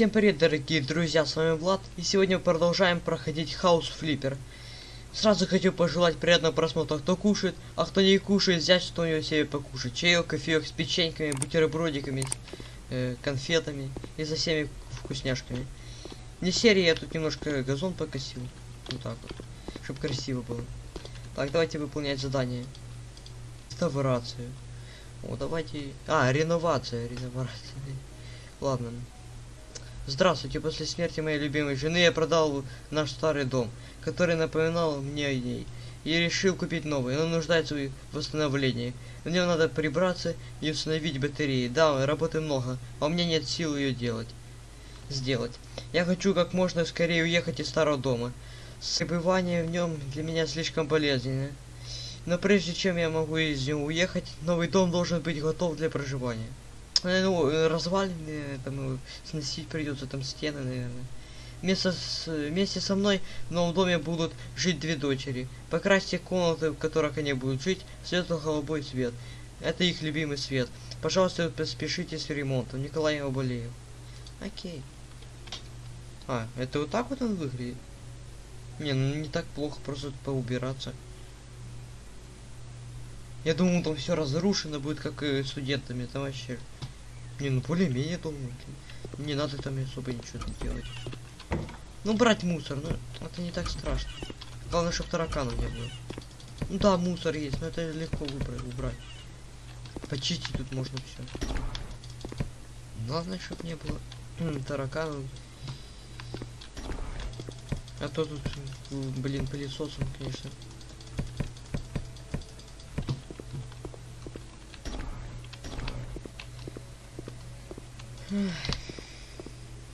Всем привет, дорогие друзья, с вами Влад, и сегодня мы продолжаем проходить Хаус Флиппер. Сразу хочу пожелать приятного просмотра, кто кушает, а кто не кушает, взять что-нибудь себе покушать. Чаек, кофеек с печеньками, бутербродиками, э, конфетами и со всеми вкусняшками. Не серии, я тут немножко газон покосил. Вот так вот, чтобы красиво было. Так, давайте выполнять задание. Реставрацию. О, давайте... А, реновация, реновация. Ладно. Здравствуйте, после смерти моей любимой жены я продал наш старый дом, который напоминал мне о ней, и решил купить новый, он нуждается в восстановлении. В нем надо прибраться и установить батареи. Да, работы много, а у меня нет сил ее делать. Сделать. Я хочу как можно скорее уехать из старого дома. Пребывание в нем для меня слишком болезненно. Но прежде чем я могу из него уехать, новый дом должен быть готов для проживания. Э, Ну, э, развалины, там, э, сносить придется, там стены, наверное. Вместо с, вместе со мной в новом доме будут жить две дочери. Покрасьте комнаты, в которых они будут жить, светло-голубой цвет. Это их любимый цвет. Пожалуйста, поспешите с ремонтом. Николай я болею. Окей. А, это вот так вот он выглядит? Не, ну не так плохо, просто поубираться. Я думал, там все разрушено будет, как и студентами. Там вообще... Не, ну более-менее думаю. Не надо там особо ничего делать. Ну, брать мусор, ну, это не так страшно. Главное, чтобы тараканов не было. Ну да, мусор есть, но это легко выбрать, убрать. Почистить тут можно все. Главное, чтобы не было тараканов. А то тут, блин, пылесосом, конечно.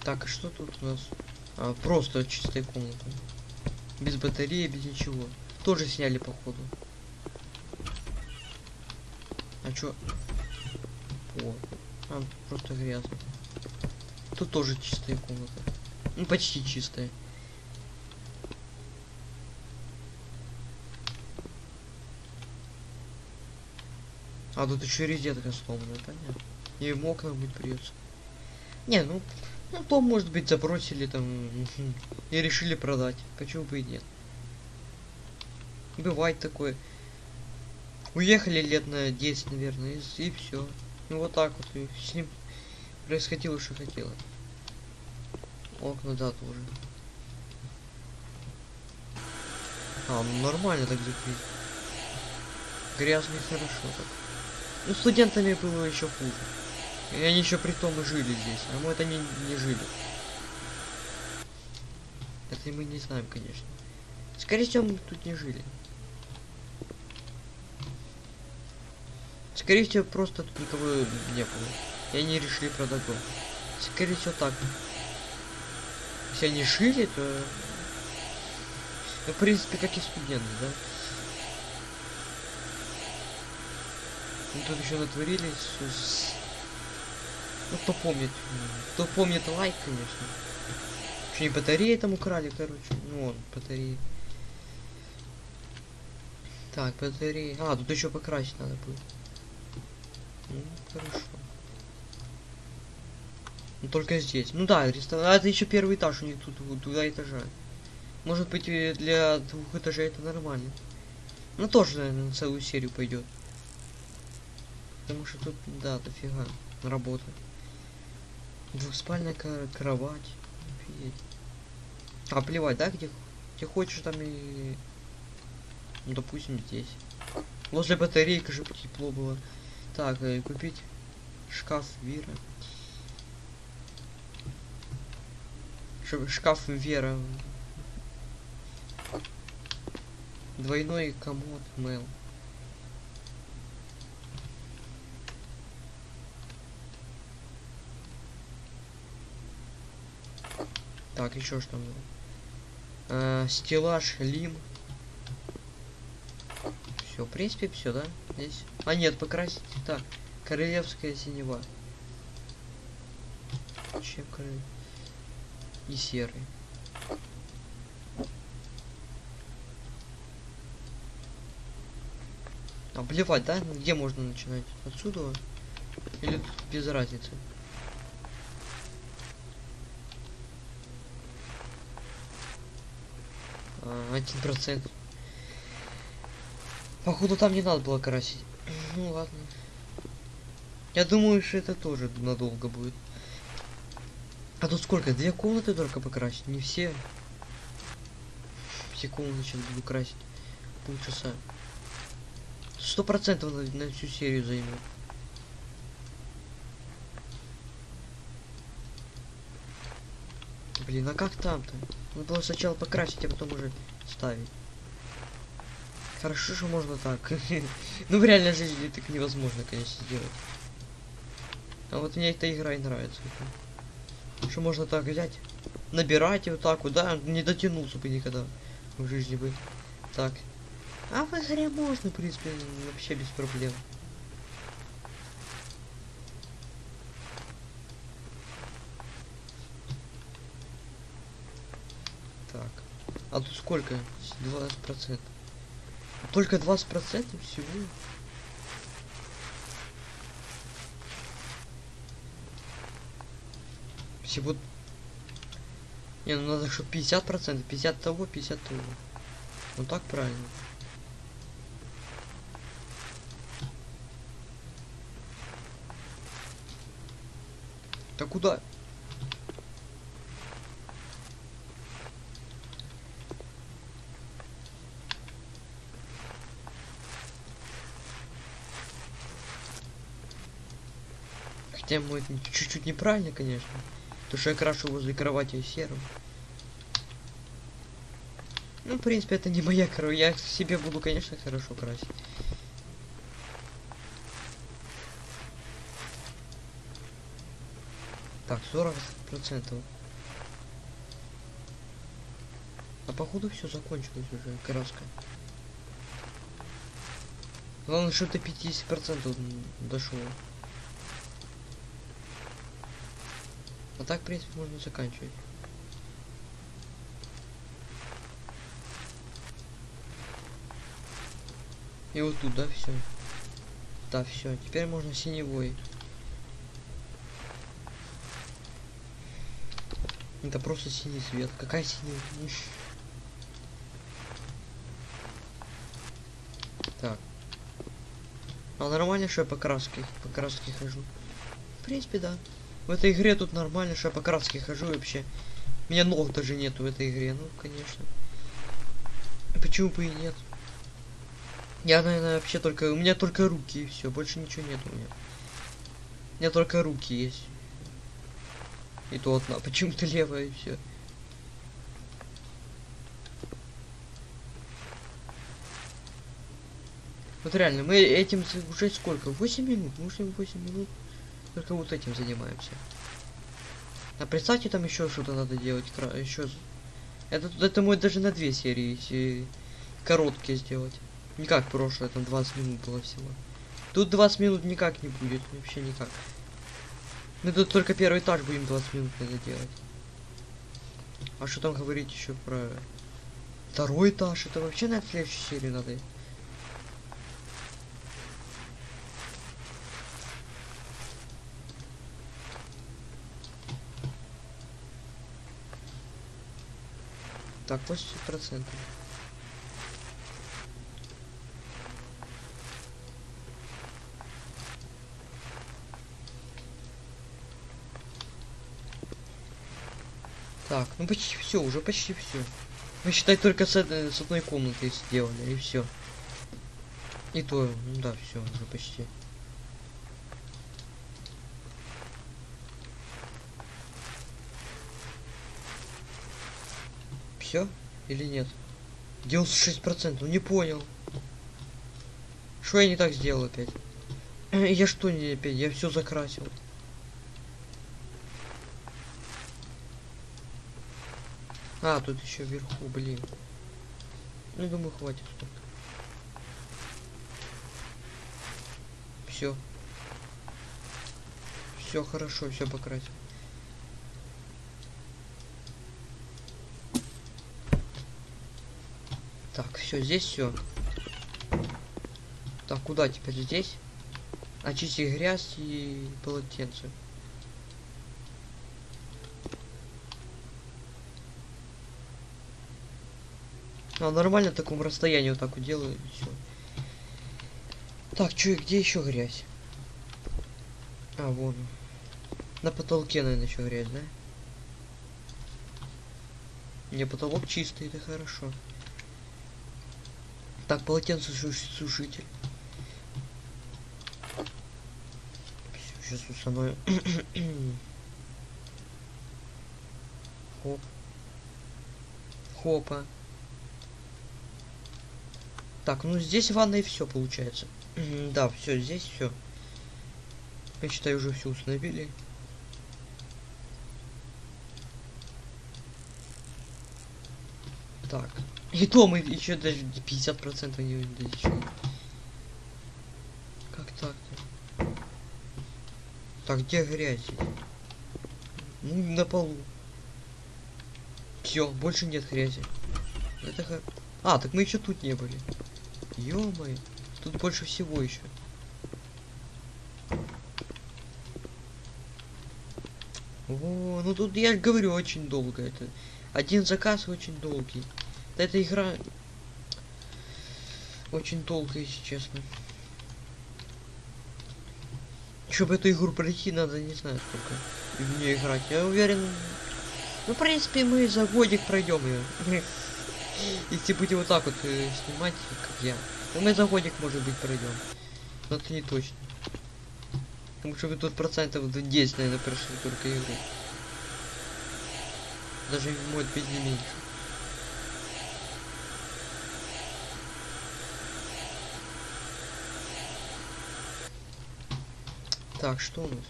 Так, а что тут у нас? А, просто чистая комната. Без батареи, без ничего. Тоже сняли, походу. А чё? О, а, просто грязно. Тут тоже чистая комната. Ну, почти чистая. А тут еще резетка сломанная, понятно. И в окнах быть придется. Не, ну, ну, дом, может быть, забросили там и решили продать. Почему бы и нет? Бывает такое. Уехали лет на 10, наверное, и, и все. Ну вот так вот. И с ним происходило, что хотелось. Окна, да, тоже. А, ну нормально так закрыть. Грязно и хорошо так. Ну, студентами было еще хуже. И они еще при том жили здесь, а мы это не, не жили. Это мы не знаем, конечно. Скорее всего, мы тут не жили. Скорее всего, просто тут никого не было. И они решили продать дом. Скорее всего, так. Если они жили, то... Ну, в принципе, как и студенты, да? Ну, тут еще натворили с- ну, кто помнит. Кто помнит лайк, конечно. Что не батареи там украли, короче. Ну, вон, батареи. Так, батареи. А, тут еще покрасить надо будет. Ну, хорошо. Ну, только здесь. Ну да, ресторан. А это еще первый этаж у них тут, вот, два этажа. Может быть, и для двух этажей это нормально. Ну, тоже, наверное, на целую серию пойдет. Потому что тут, да, дофига работы. Двухспальная кро- кровать. Офигеть. А, плевать, да, где, где хочешь там и... Ну, допустим, здесь. Возле батарейки же тепло было. Так, э, купить шкаф Вира. Ш- шкаф Вера. Двойной комод Мел. Так, еще что было? А, стеллаж Лим. Все, в принципе, все, да? Здесь. А нет, покрасить. Так, королевская синева. Чем королев? И серый. А плевать, да? Где можно начинать? Отсюда? Или без разницы? А, Один процент. Походу там не надо было красить. Ну ладно. Я думаю, что это тоже надолго будет. А тут сколько? Две комнаты только покрасить, не все. Все комнаты сейчас буду красить. Полчаса. Сто процентов на, на всю серию займет. Блин, а как там-то? Надо было сначала покрасить, а потом уже ставить. Хорошо, что можно так. ну в реальной жизни так невозможно, конечно, сделать. А вот мне эта игра и нравится. Что можно так взять, набирать и вот так вот, да, не дотянулся бы никогда в жизни бы. Так. А в игре можно, в принципе, вообще без проблем. Так. А тут сколько? 20%. Только 20% всего? Всего... Не, ну надо, чтобы 50%, 50 того, 50 того. Ну так правильно. Да куда? Мой чуть-чуть неправильно, конечно. То, что я крашу возле кровати серым. Ну, в принципе, это не моя кровать. Я себе буду, конечно, хорошо красить. Так, 40 процентов. А походу все закончилось уже, краска. Главное, что ты 50 процентов дошло. А так, в принципе, можно заканчивать. И вот тут, да, все. Да, все. Теперь можно синевой. Это просто синий свет. Какая синий? Так. А нормально, что я по краске, по краске хожу? В принципе, да. В этой игре тут нормально, что я по краске хожу вообще. У меня ног даже нету в этой игре, ну, конечно. Почему бы и нет? Я, наверное, вообще только... У меня только руки и все, больше ничего нет у меня. У меня только руки есть. И то одна, почему-то левая и все. Вот реально, мы этим уже сколько? 8 минут? Мы уже 8 минут только вот этим занимаемся. А представьте, там еще что-то надо делать. Еще. Это, это мой даже на две серии короткие сделать. Не как прошлое, там 20 минут было всего. Тут 20 минут никак не будет, вообще никак. Мы тут только первый этаж будем 20 минут надо делать. А что там говорить еще про второй этаж? Это вообще на следующей серии надо. Так, 80 процентов. Так, ну почти все, уже почти все. Мы считай только с, с одной комнаты сделали, и все. И то, ну да, все, уже почти. Все или нет? 96 процентов, не понял. Что я не так сделал опять? Я что не опять? Я все закрасил. А, тут еще вверху, блин. Ну, думаю, хватит. Все. Все хорошо, все покрасил. Так, все, здесь все. Так, куда теперь здесь? Очистить грязь и полотенце. А, нормально в таком расстоянии вот так вот делаю, все. Так, чё, где еще грязь? А, вон. На потолке, наверное, еще грязь, да? Не, потолок чистый, это хорошо. Так, полотенце сушитель. Сейчас установим. Хоп. Хопа. Так, ну здесь ванна и все получается. да, все, здесь все. Я считаю, уже все установили. Так. И то мы еще даже 50% не достичали. Как так-то? Так, где грязь? Ну, на полу. Все, больше нет грязи. Это х... А, так мы еще тут не были. ё тут больше всего еще. О, ну тут я говорю очень долго это. Один заказ очень долгий. Эта игра очень долго, если честно. Чтобы эту игру пройти, надо не знаю сколько в нее играть. Я уверен. Ну, в принципе, мы за годик пройдем ее. Если будем вот так вот э, снимать, как я. Ну, мы за годик, может быть, пройдем. Но это не точно. Потому что вы тут процентов 10, наверное, прошли только игру. Даже может быть не меньше. Так, что у нас?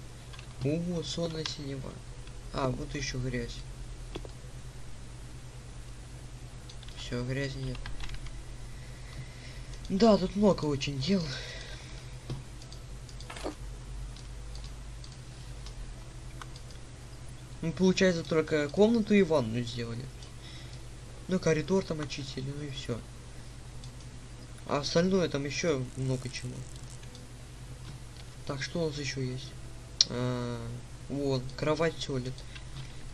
О, сонная синева. А, вот еще грязь. Все, грязи нет. Да, тут много очень дел. Ну, получается, только комнату и ванну сделали. Ну, коридор там очистили, ну и все. А остальное там еще много чего. Так, что у нас еще есть? А, вот, кровать туалет.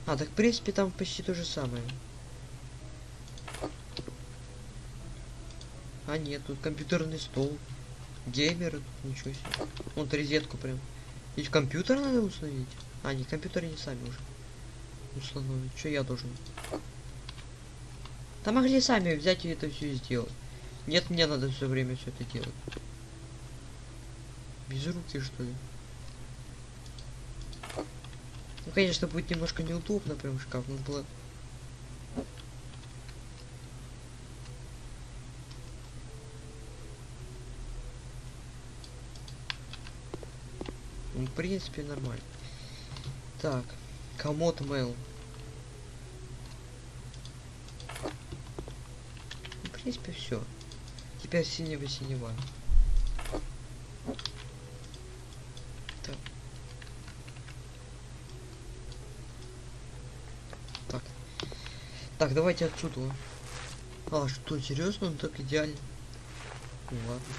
А, так в принципе там почти то же самое. А нет, тут компьютерный стол. Геймер, ничего себе. Вот розетку прям. Ведь компьютер надо установить. А, не, компьютеры не сами уже установить. Что я должен? Там могли сами взять и это все сделать. Нет, мне надо все время все это делать. Без руки, что ли? Ну, конечно, будет немножко неудобно, прям шкаф. Надо было... Ну, в принципе, нормально. Так, комод mail. В принципе, все. Теперь синего синева. Так, давайте отсюда. А, что, серьезно? Он так идеально. Ну ладно.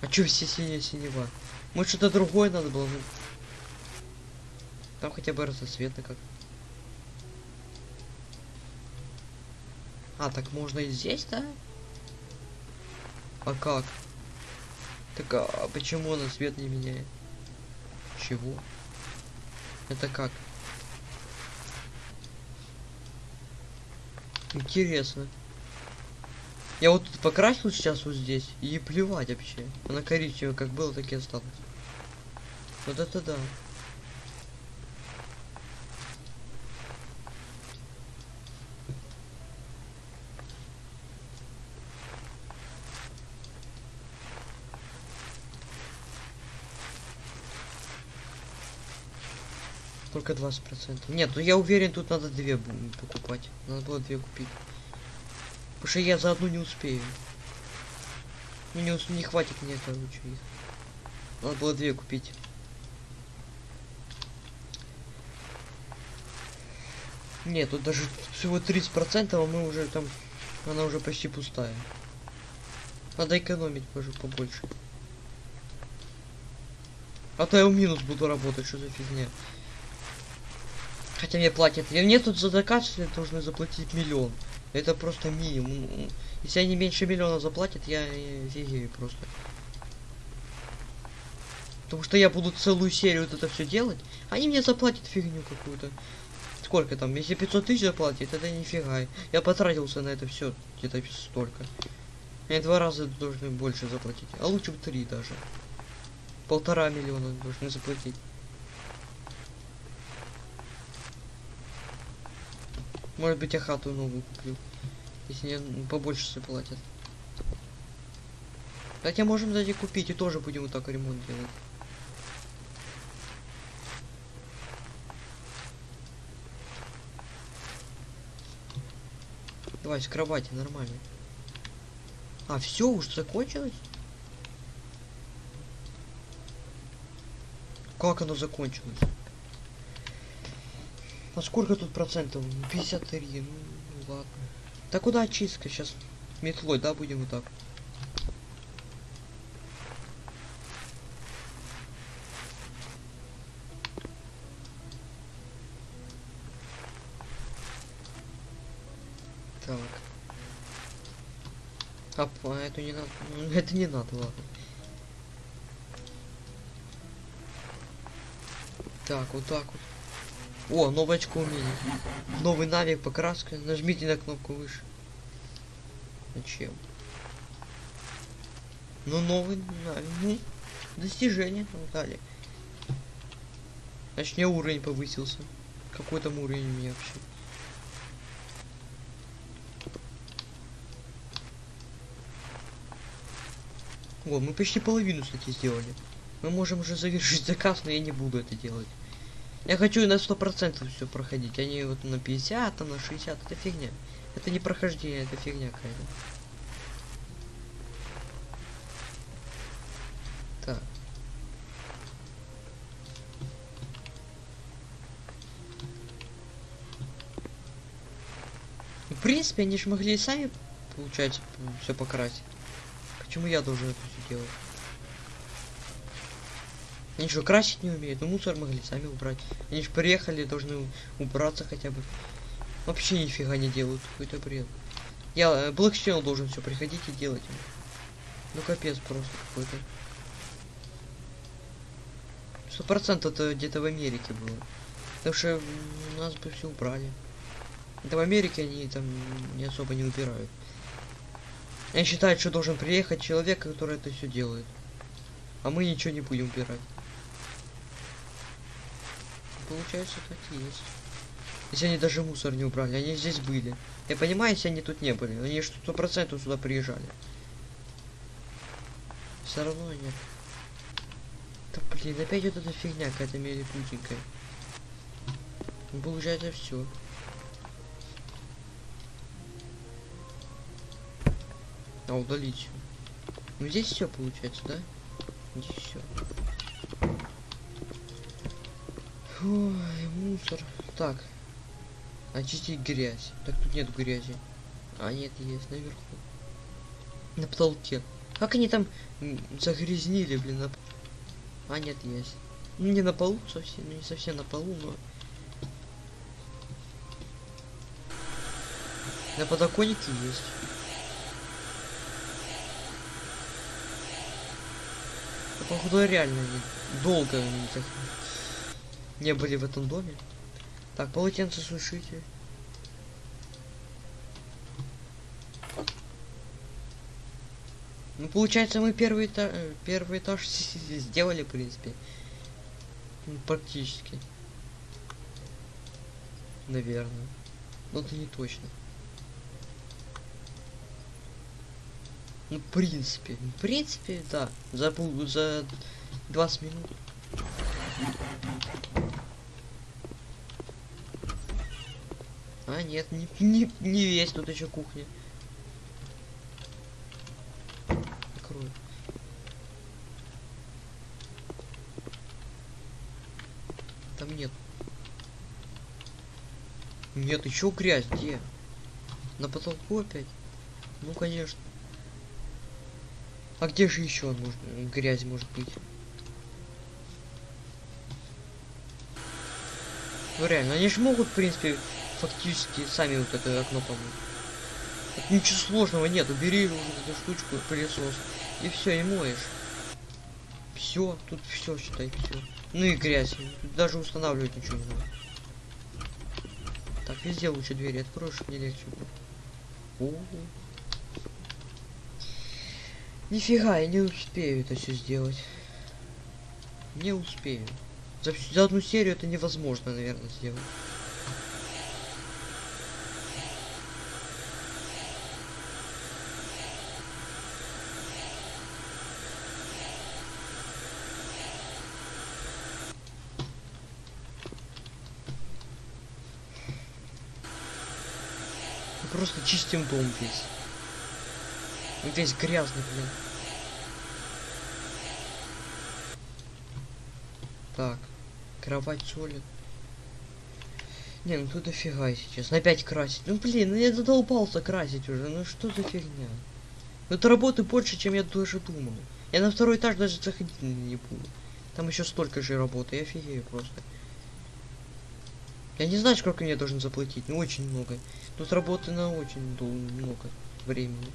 А чё все синие синева? Может что-то другое надо было? Ну... Там хотя бы разноцветно как. А, так можно и здесь, да? А как? Так а почему он цвет не меняет? Чего? Это как? Интересно. Я вот тут покрасил сейчас вот здесь. И плевать вообще. Она коричневая как было, так и осталось. Вот это да. Только 20%. Нет, ну я уверен, тут надо две покупать. Надо было две купить. Потому что я за одну не успею. Ну не, не хватит мне, короче, их. Надо было две купить. Нет, тут даже всего 30%, а мы уже там... Она уже почти пустая. Надо экономить позже побольше. А то я в минус буду работать, что за фигня. Хотя мне платят. И мне тут за заказ должны заплатить миллион. Это просто минимум. Если они меньше миллиона заплатят, я офигею просто. Потому что я буду целую серию вот это все делать, они мне заплатят фигню какую-то. Сколько там? Если 500 тысяч заплатит, это нифига. Я потратился на это все где-то столько. Мне два раза должны больше заплатить. А лучше бы три даже. Полтора миллиона должны заплатить. Может быть, я хату новую куплю. Если мне побольше заплатят. Хотя можем, кстати, купить и тоже будем вот так ремонт делать. Давай, с кровати, нормально. А, все, уже закончилось? Как оно закончилось? А сколько тут процентов? 53, ну, ну ладно. Да куда очистка? Сейчас метлой, да, будем вот так. Так. А это не надо. Ну, это не надо, ладно. Так, вот так вот. О, новое очко умения. Новый навик, покраска. Нажмите на кнопку выше. Зачем? Ну, новый навик. Ну, достижение. Ну, далее. Мне уровень повысился. Какой там уровень у меня вообще? О, мы почти половину, кстати, сделали. Мы можем уже завершить заказ, но я не буду это делать. Я хочу на сто процентов все проходить, а не вот на 50, а на 60. Это фигня. Это не прохождение, это фигня какая-то. Так. В принципе, они же могли и сами, получается, все покрасить. Почему я должен это все делать? Они что, красить не умеют? Ну мусор могли сами убрать. Они же приехали, должны убраться хотя бы. Вообще нифига не делают. Какой-то бред. Я э, Black Channel должен все приходить и делать. Ну капец просто какой-то. Сто процентов это где-то в Америке было. Потому что нас бы все убрали. Это в Америке они там не особо не убирают. Они считают, что должен приехать человек, который это все делает. А мы ничего не будем убирать. Получается, так и есть. Если они даже мусор не убрали, они здесь были. Я понимаю, если они тут не были. Они сто процентов сюда приезжали. Все равно нет. Да блин, опять вот эта фигня какая-то милипутенькая. Получается все. А, удалить. Ну здесь все получается, да? Здесь все. Ой, мусор. Так. Очистить грязь. Так тут нет грязи. А нет, есть наверху. На потолке. Как они там загрязнили, блин, на... А нет, есть. Ну не на полу совсем, не совсем на полу, но... На подоконнике есть. походу реально долго они так не были в этом доме. Так, полотенце сушите. Ну, получается, мы первый этаж, первый этаж сделали, в принципе. Ну, практически. Наверное. Но это не точно. Ну, в принципе, в принципе, да. За, за 20 минут. А, нет, не, не, не весь тут еще кухня. Открой. Там нет. Нет, еще грязь, где? На потолку опять? Ну, конечно. А где же еще может, грязь может быть? Ну реально, они же могут, в принципе, фактически сами вот это окно помыть. Тут ничего сложного нет. Убери уже эту штучку, пылесос. И все, и моешь. Все, тут все, считай, все. Ну и грязь. Тут даже устанавливать ничего не надо. Так, везде лучше двери откроешь, мне легче будет. Нифига, я не успею это все сделать. Не успею. За, за одну серию это невозможно, наверное, сделать. Мы Чистим дом весь. Он Весь грязный, блин. Так, кровать солит. Не, ну тут дофига, честно. Опять красить. Ну блин, ну я задолбался красить уже. Ну что за фигня? Тут работы больше, чем я даже думал. Я на второй этаж даже заходить не буду. Там еще столько же работы, я офигею просто. Я не знаю, сколько мне должен заплатить, но очень много. Тут работы на очень дол- много времени.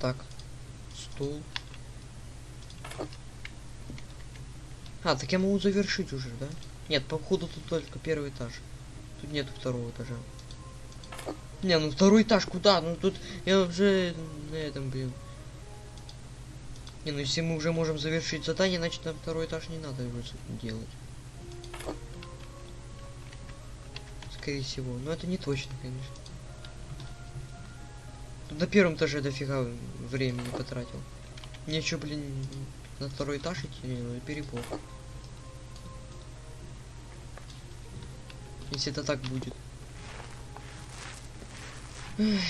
Так, стул. А, так я могу завершить уже, да? Нет, походу тут только первый этаж. Тут нет второго этажа. Не, ну второй этаж куда? Ну тут я уже на этом, блин. Не, ну если мы уже можем завершить задание, значит нам второй этаж не надо уже делать. Скорее всего. Но это не точно, конечно. Тут на первом этаже дофига времени потратил. Мне еще, блин, на второй этаж идти, не, ну перебор. Если это так будет. А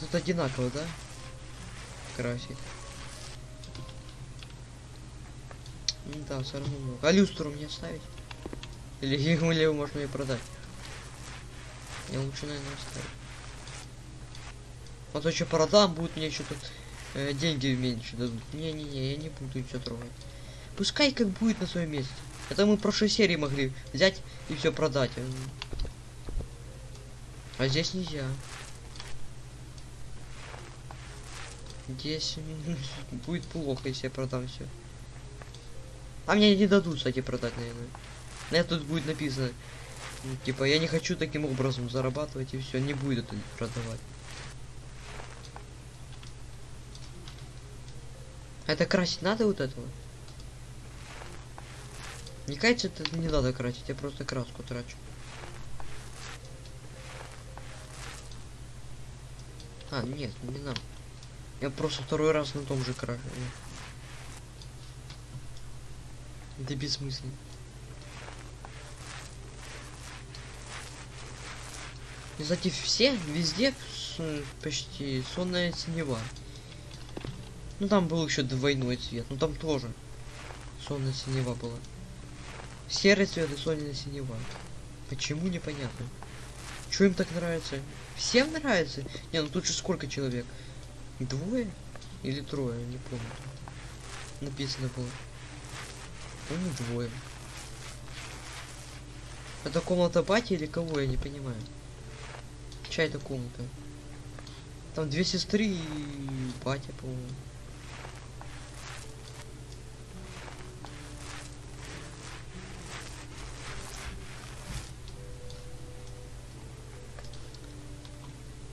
тут одинаково, да? Красить. Ну Да, все равно. А люстру мне оставить? Или его, его можно и продать? Я лучше, наверное, оставить. То что продам, будет мне еще тут э, деньги меньше дадут. Не-не-не, я не буду ничего трогать. Пускай как будет на своем месте. Это мы в прошлой серии могли взять и все продать. А здесь нельзя. Здесь м, будет плохо, если я продам все. А мне не дадут, кстати, продать, наверное. На тут будет написано. ну, Типа, я не хочу таким образом зарабатывать и все, не будет это продавать. Это красить надо вот этого? Мне кажется, это не надо красить, я просто краску трачу. А, нет, не надо. Я просто второй раз на том же крашу. Да бессмысленно. И, Кстати, все, везде почти сонная синева. Ну там был еще двойной цвет, ну там тоже сонная синева была. Серый цвет и сонная синева. Почему непонятно. Что им так нравится? Всем нравится? Не, ну тут же сколько человек? Двое? Или трое, не помню. Написано было. По-моему, двое. Это комната бати или кого, я не понимаю. Чья это комната? Там две сестры и батя, по-моему.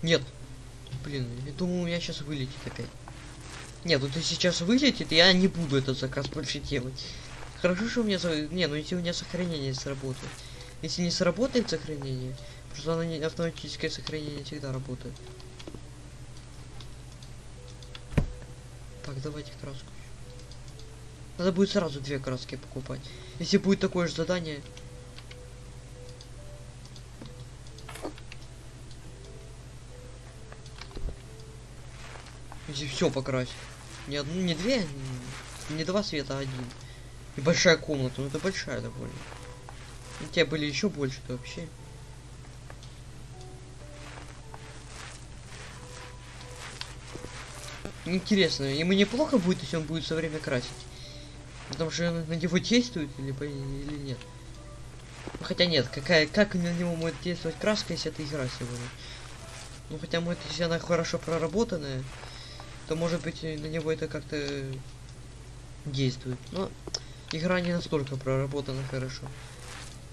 Нет. Блин, я думал, у меня сейчас вылетит опять. Нет, вот если сейчас вылетит, я не буду этот заказ больше делать. Хорошо, что у меня... Не, ну если у меня сохранение сработает. Если не сработает сохранение, просто оно не... автоматическое сохранение всегда работает. Так, давайте краску. Надо будет сразу две краски покупать. Если будет такое же задание, Если все покрасить. Не одну, не две, не два света, а один. И большая комната, ну это большая довольно. У тебя были еще больше, то вообще. Интересно, ему неплохо будет, если он будет все время красить. Потому что на него действует или, или нет. Ну, хотя нет, какая, как на него может действовать краска, если это игра сегодня? Ну хотя может, если она хорошо проработанная, то может быть на него это как-то действует. Но игра не настолько проработана хорошо.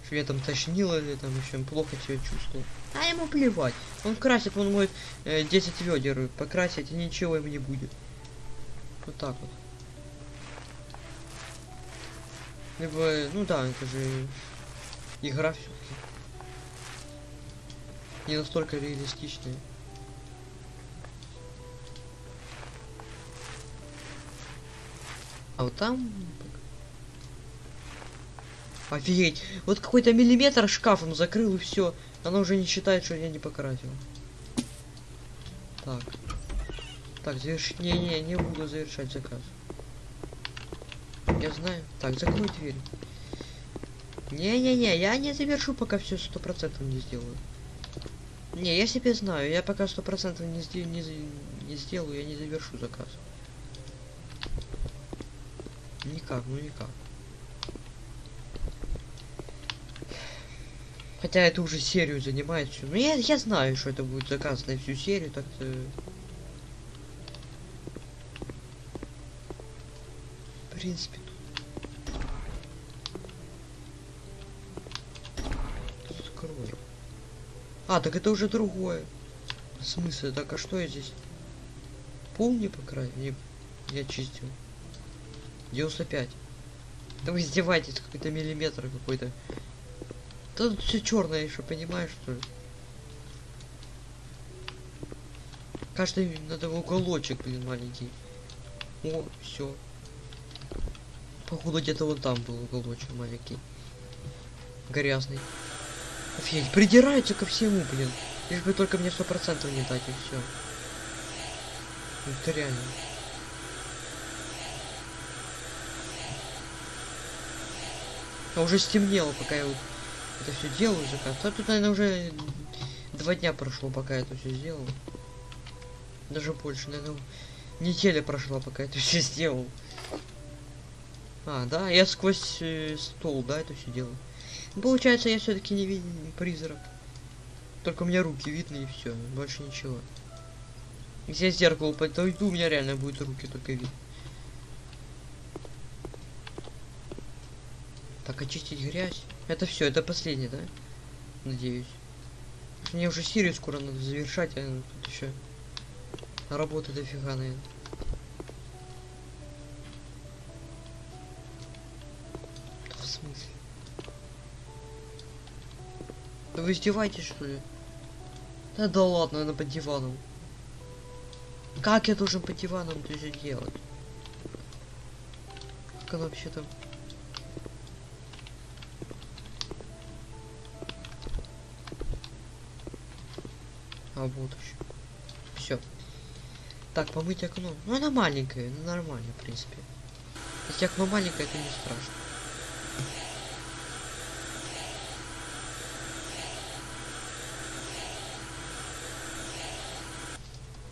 Что я там тошнило или там еще плохо себя чувствовал. А ему плевать. Он красит, он может э, 10 ведер покрасить, и ничего ему не будет. Вот так вот. Либо, ну да, это же игра все-таки. Не настолько реалистичная. А вот там... Офигеть! Вот какой-то миллиметр шкафом закрыл и все. Она уже не считает, что я не покрасил. Так. Так, заверш... Не-не, не буду завершать заказ. Я знаю. Так, закрой дверь. Не-не-не, я не завершу, пока все сто процентов не сделаю. Не, я себе знаю, я пока сто процентов не, не, не сделаю, я не завершу заказ. Никак, ну никак. Хотя это уже серию занимает всю. Ну я, я знаю, что это будет заказ на всю серию, так-то. В принципе, тут. Открою. А, так это уже другое. В смысле, так а что я здесь? Пол не покрасил? Не, я чистил. 95. Да вы издеваетесь, какой-то миллиметр какой-то. Да Тут все черное еще, понимаешь, что ли? Каждый надо уголочек, блин, маленький. О, все. Походу где-то вот там был уголочек маленький. Грязный. Офигеть, придираются ко всему, блин. Лишь бы только мне сто процентов не дать, и все. Это реально. А уже стемнело, пока я это все делаю заказ. А тут, наверное, уже два дня прошло, пока я это все сделал. Даже больше, наверное, неделя прошла, пока я это все сделал. А, да, я сквозь э, стол, да, это все делаю. Ну, Получается, я все-таки не виден призрак. Только у меня руки видны и все, больше ничего. Если я зеркало подойду, у меня реально будет руки только видно. Так, очистить грязь. Это все, это последний, да? Надеюсь. Мне уже серию скоро надо завершать, а тут еще работы дофига, наверное. Да в смысле? Да вы издеваетесь, что ли? Да да ладно, она под диваном. Как я должен под диваном это делать? Как она вообще там? А вот еще. Все. Так, помыть окно. Ну она маленькая, ну нормально, в принципе. Если окно маленькое, это не страшно.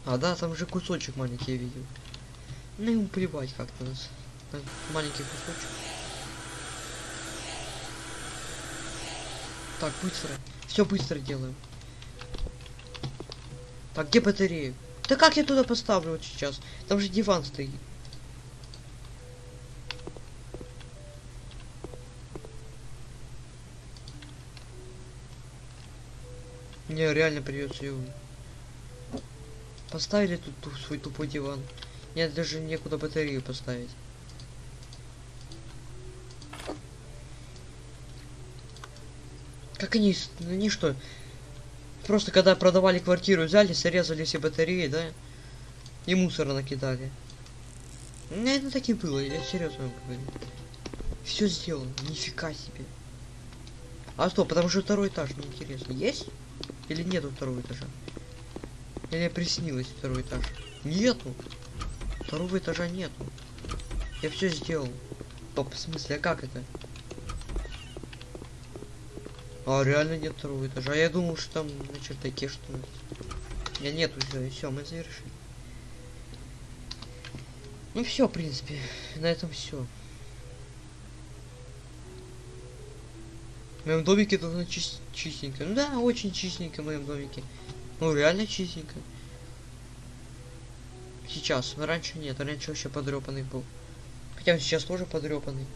А, да, там же кусочек маленький я видел. Ну ему плевать как-то нас. Маленький кусочек. Так, быстро. Все быстро делаем. Так, где батарея? Да как я туда поставлю вот сейчас? Там же диван стоит. Не, реально придется его. Поставили тут ту- свой тупой диван. Нет, даже некуда батарею поставить. Как они, ну, они что? Просто когда продавали квартиру, взяли, срезали все батареи, да? И мусора накидали. Ну, это так и было, я серьезно говорю. Все сделано, нифига себе. А что, потому что второй этаж, мне интересно, есть? Или нету второго этажа? Или приснилось второй этаж? Нету. Второго этажа нету. Я все сделал. Топ, в смысле, а как это? А реально нет второго этажа. А я думал, что там на чердаке что -то. Я нет уже. все, мы завершили. Ну все, в принципе, на этом все. В моем домике должно чис чистенько. Ну да, очень чистенько в моем домике. Ну реально чистенько. Сейчас, но раньше нет, раньше вообще подрепанный был. Хотя он сейчас тоже подрепанный.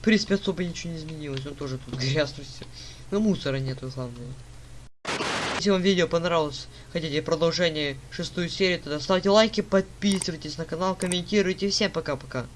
В принципе, особо ничего не изменилось, он тоже тут грязно все. Но мусора нету, главное. Если вам видео понравилось, хотите продолжение шестую серию, тогда ставьте лайки, подписывайтесь на канал, комментируйте. Всем пока-пока.